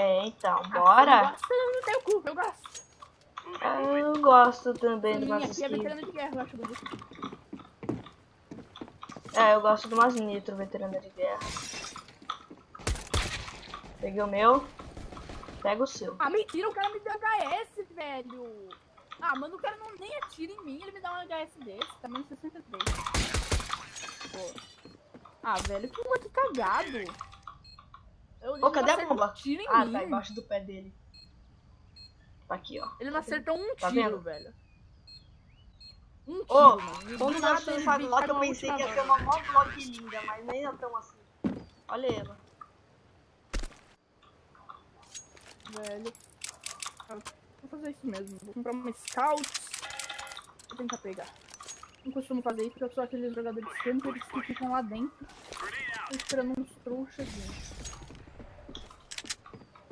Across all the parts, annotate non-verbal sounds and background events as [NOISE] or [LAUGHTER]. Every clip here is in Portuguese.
É, então, Eu bora. eu não tenho cu, eu gosto. Eu gosto também Minha umas aqui é skins. veterana de guerra, eu acho bonito. É, eu gosto de umas nitro, veterana de guerra. Peguei o meu. Pega o seu. Ah, mentira, o cara me deu HS, velho. Ah, mano, o cara não nem atira em mim, ele me dá um HS desse, tá menos 63. Pô. Ah, velho, que cagado. Eu, Ô, cadê a bomba? Um tiro em Ah, mim. tá embaixo do pé dele. Tá aqui, ó. Ele não acertou um Tá tiro, vendo? velho. Um tiro, Ô, mano. Quando lá que com eu pensei que ia bala. uma mó vlog linda, mas nem é tão assim. Olha ela. velho. Vou fazer isso mesmo. Vou comprar uma Scouts. Vou tentar pegar. Não costumo fazer isso porque eu sou aqueles jogadores campers que ficam lá dentro. Esperando uns trouxas.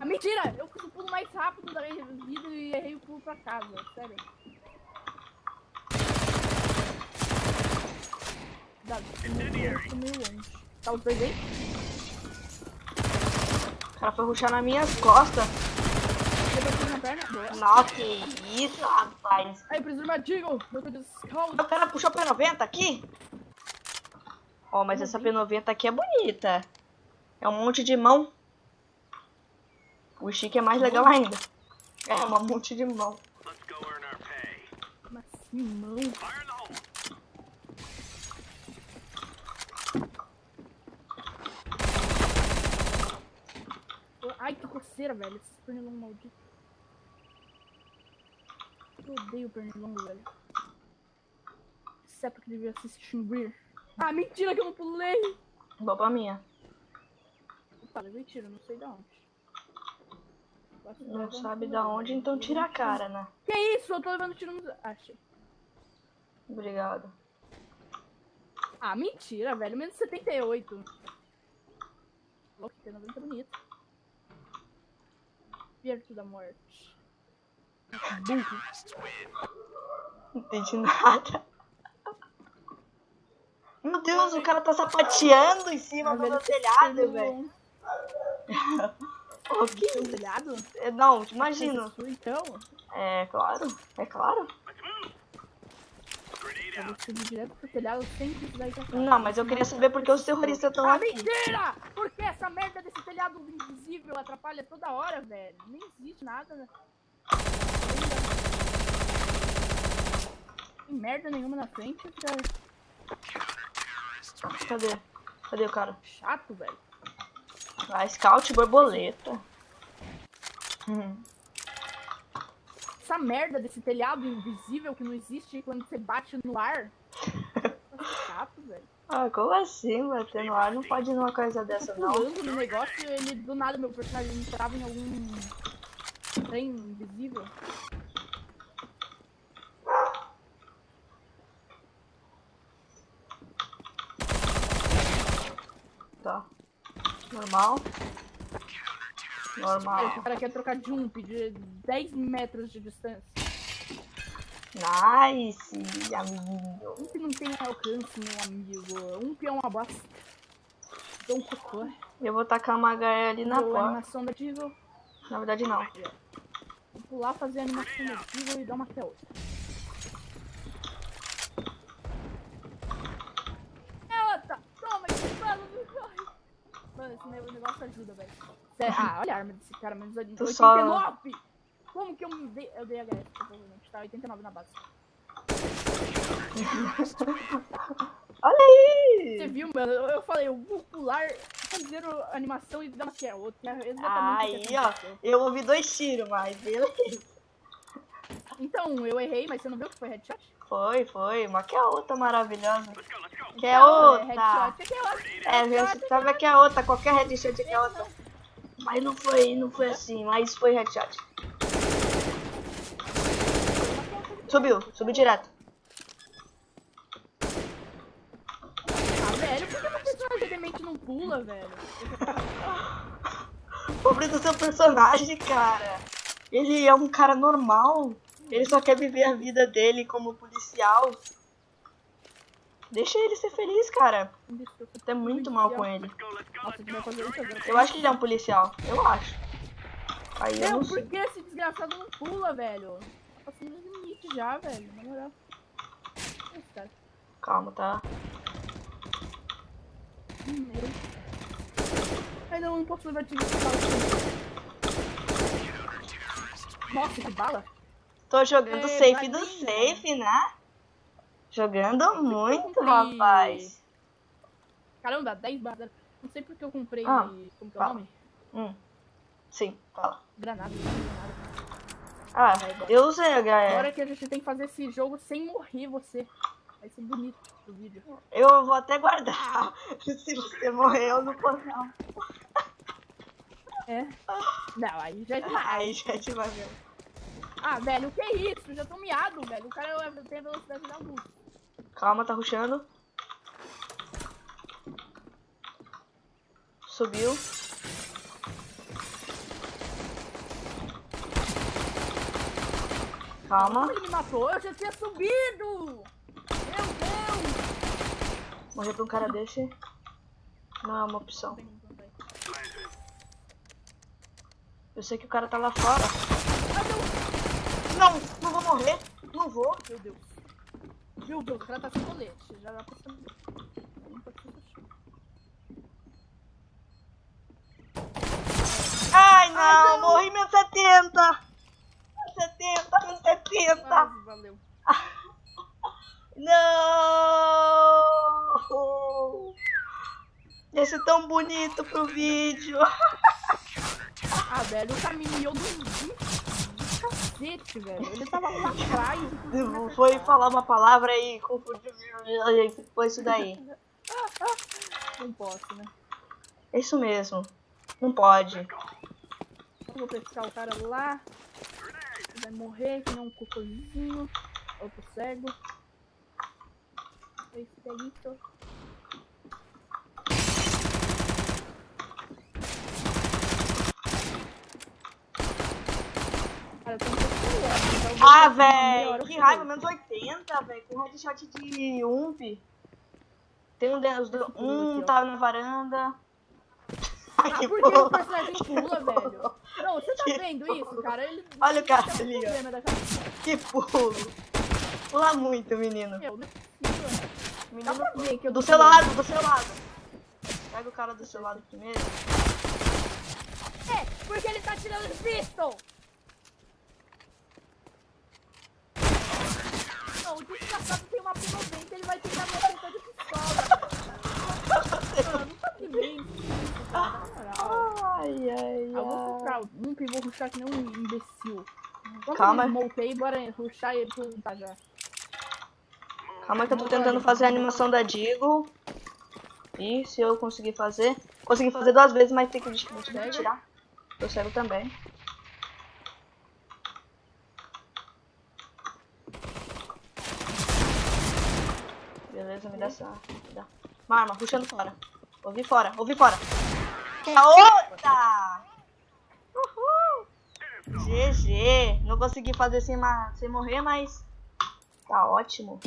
Ah, mentira! Eu fiz o pulo mais rápido da vida e errei o pulo pra casa. Sério. Cuidado, meio longe. Tá os dois aí? O cara foi ruxar nas minhas costas. Nossa, que isso, rapaz. Aí, tô de Scout. O cara puxou P90 aqui? Ó, mas essa P90 aqui é bonita. É um monte de mão. O chique é mais legal ainda. É, um monte de mão. Mas que mão. Ai, que coceira, velho. Esses pernilongos malditos. Eu odeio pernilongo, velho. Exceto que devia se extinguir. Ah, mentira que eu não pulei! Boa pra minha. Tá, levei tiro, não sei de onde. Não sabe da onde, então tira a cara, né? Que isso? Eu tô levando tiro no... Achei. Obrigado. Ah, mentira, velho. Menos 78. Louco, tem 90 bonito. Perto da morte. Não entendi nada. Meu Deus, o cara tá sapateando em cima do meu telhado, velho. [LAUGHS] Ô, que Seu telhado? É, Não, imagina. Isso, Então, É claro, é claro. Eu vou subir direto pro telhado sem precisar ir pra casa. Não, mas eu queria saber por que os terroristas estão Ah, aqui. mentira! Porque essa merda desse telhado invisível atrapalha toda hora, velho. Nem existe nada. né? Tem merda nenhuma na frente, cara. Cadê? Cadê o cara? Chato, velho. A Scout borboleta. Hum. Essa merda desse telhado invisível que não existe quando você bate no ar. [LAUGHS] Chato, velho. Ah, como assim, bater no ar? Não pode ir numa coisa dessa, não. Pulando no negócio, ele do nada meu personagem entrava em algum trem invisível. Tá. Normal. Normal. o cara quer trocar jump de 10 metros de distância. Nice, amiguinho. Um que não tem alcance, meu amigo. Um que é uma bosta. Dou um cocô. Eu vou tacar uma HE ali na Dou a porta. animação da Deagle. Na verdade, não. Vou pular, fazer a animação da Deagle e dar uma até outra. É outra! Toma, que fala do corre! Mano, esse ne- negócio ajuda, velho. Ah, olha a arma desse cara, menos 89! só- Como que eu me dei... Eu dei HS, provavelmente. Tá 89 na base. [LAUGHS] Olha aí! Você viu, mano? Eu, falei, eu vou pular, fazer a animação e dar uma que é outra. É exatamente Aí, ó. Eu ouvi dois tiros, mas beleza. Então, eu errei, mas você não viu que foi headshot? Foi, foi. Mas que é outra maravilhosa. Que é outra. headshot, que é outra. É, Headshot, você sabe que é outra. Qualquer headshot aqui é outra. Mas não foi, não foi assim. Mas foi headshot. Subiu, subiu direto. Ah, velho, por que meu personagem demente não pula, velho? [LAUGHS] Pobre do seu personagem, cara. Ele é um cara normal. Ele só quer viver a vida dele como policial. Deixa ele ser feliz, cara. Você é muito mal com ele. Eu acho que ele é um policial. Eu acho. Aí eu não por que esse desgraçado não pula, velho? Tá passando do limite já, velho. Na moral. Calma, tá? Ainda não posso levar tiro de bala. Nossa, que bala! Tô jogando É, safe do safe, né? Jogando muito, rapaz. Caramba, 10 balas. Não sei porque eu comprei. Ah, como que é o nome? Hum. Sim, fala. Granada. granada. Ah, eu usei a Agora que a gente tem que fazer esse jogo sem morrer você. Vai ser bonito o vídeo. Eu vou até guardar. [LAUGHS] Se você morrer, eu não posso não. É. Não, aí já é demais. Ai, gente, vai ver. Ah, velho, o que é isso? Já tô miado, velho. O cara é- tem a velocidade da luz. Calma, tá rushando. Subiu. Calma. Ele me matou? Eu já tinha subido! Meu Deus! Morrer pra um cara desse não é uma opção. Eu sei que o cara tá lá fora. Não, não vou morrer. Não vou. Meu Deus. Meu Deus, o cara tá sem colete. Já dá pra saber. Não ser assim. Ai, não. Morri menos 70. Menos 70, menos 70. Quase, valeu. Não! Esse é tão bonito pro vídeo. Ah, velho, o do do cacete, velho. Ele tava lá atrás. me Foi falar uma palavra e confundiu. Foi isso daí. [LAUGHS] Não posso, né? É isso mesmo. Não pode. Eu vou pescar o cara lá. Ele vai morrer, que nem um cocôzinho. Outro cego. Esse delito. Cara, eu tô um pouco curiosa, então eu vou Ah, hora velho. Que raiva. Menos 80, velho. Com headshot de ump. Tem um deles. do- Um tá na varanda. [LAUGHS] Ai, Ah, que por [LAUGHS] que o personagem pula, velho? Não, você tá vendo isso, cara? Ele [LAUGHS] Olha o cara tem um ali, ó. Que pulo. Pula muito, menino. Meu, é possível. Dá Menino pra ver que eu Do seu pulando. lado, do seu lado. Pega o cara do seu lado primeiro. É, porque ele tá tirando os pistol! Não, o desgraçado tem uma P90, ele vai tentar me acertar de pistola, velho. Mano, tá de bem. cara, na moral. Ai, ai, Eu vou rushar, que nem um imbecil. Vamos Calma. Voltei, bora rushar e plantar já. Calma que eu tô tentando fazer a animação da Digo. E se eu conseguir fazer. Consegui fazer duas vezes, mas tem que tirar. Eu cego também. Beleza, me dá essa. Me dá. Uma arma, puxando fora. Ouvi fora, ouvi fora. Que a outra! GG! Não consegui fazer sem, sem morrer, mas. Tá ótimo.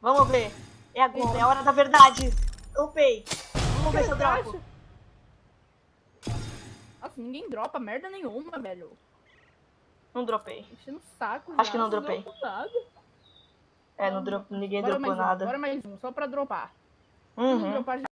Vamos ver. É agora, é a hora da verdade. Upei. Vamos ver se eu dropo. Nossa, ninguém dropa merda nenhuma, velho. Não dropei. Enchendo saco. Acho já, que não não dropei. nada. É, não dro... ninguém Bora dropou um, nada. bora mais um, só pra dropar. Uhum.